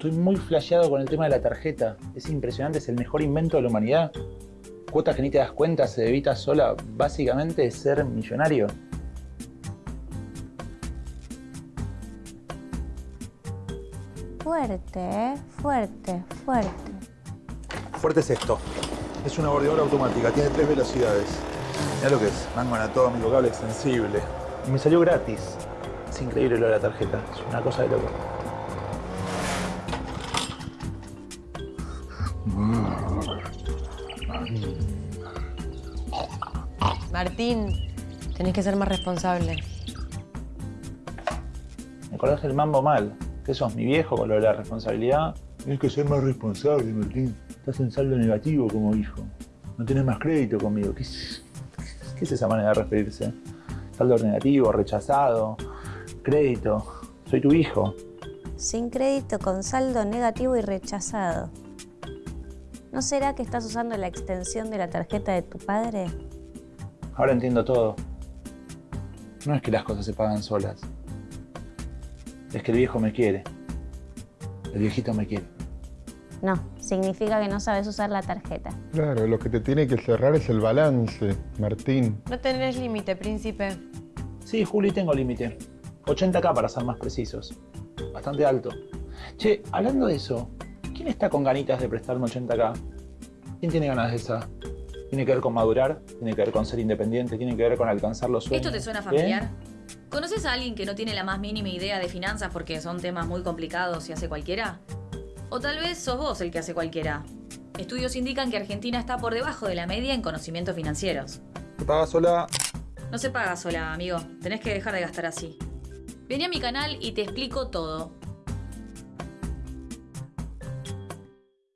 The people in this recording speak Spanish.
Estoy muy flasheado con el tema de la tarjeta. Es impresionante, es el mejor invento de la humanidad. Cuotas que ni te das cuenta, se evita sola, básicamente ser millonario. Fuerte, ¿eh? Fuerte, fuerte. Fuerte es esto. Es una bordeadora automática, tiene tres velocidades. Mira lo que es, mango anatómico, cable extensible. Y me salió gratis. Es increíble lo de la tarjeta, es una cosa de loco. Martín, tenés que ser más responsable. Me acordás el mambo mal. ¿Qué sos, mi viejo con lo de la responsabilidad? Tienes que ser más responsable, Martín. Estás en saldo negativo como hijo. No tenés más crédito conmigo. ¿Qué es, qué es esa manera de referirse? Saldo negativo, rechazado, crédito. Soy tu hijo. Sin crédito, con saldo negativo y rechazado. ¿No será que estás usando la extensión de la tarjeta de tu padre? Ahora entiendo todo. No es que las cosas se pagan solas. Es que el viejo me quiere. El viejito me quiere. No, significa que no sabes usar la tarjeta. Claro, lo que te tiene que cerrar es el balance, Martín. No tenés límite, príncipe. Sí, Juli, tengo límite. 80k para ser más precisos. Bastante alto. Che, hablando de eso, ¿quién está con ganitas de prestarme 80k? ¿Quién tiene ganas de esa? ¿Tiene que ver con madurar? ¿Tiene que ver con ser independiente? ¿Tiene que ver con alcanzar los sueños? ¿Esto te suena ¿Eh? familiar? ¿Conoces a alguien que no tiene la más mínima idea de finanzas porque son temas muy complicados y hace cualquiera? O tal vez sos vos el que hace cualquiera. Estudios indican que Argentina está por debajo de la media en conocimientos financieros. ¿Te pagas sola? No se paga sola, amigo. Tenés que dejar de gastar así. Vení a mi canal y te explico todo.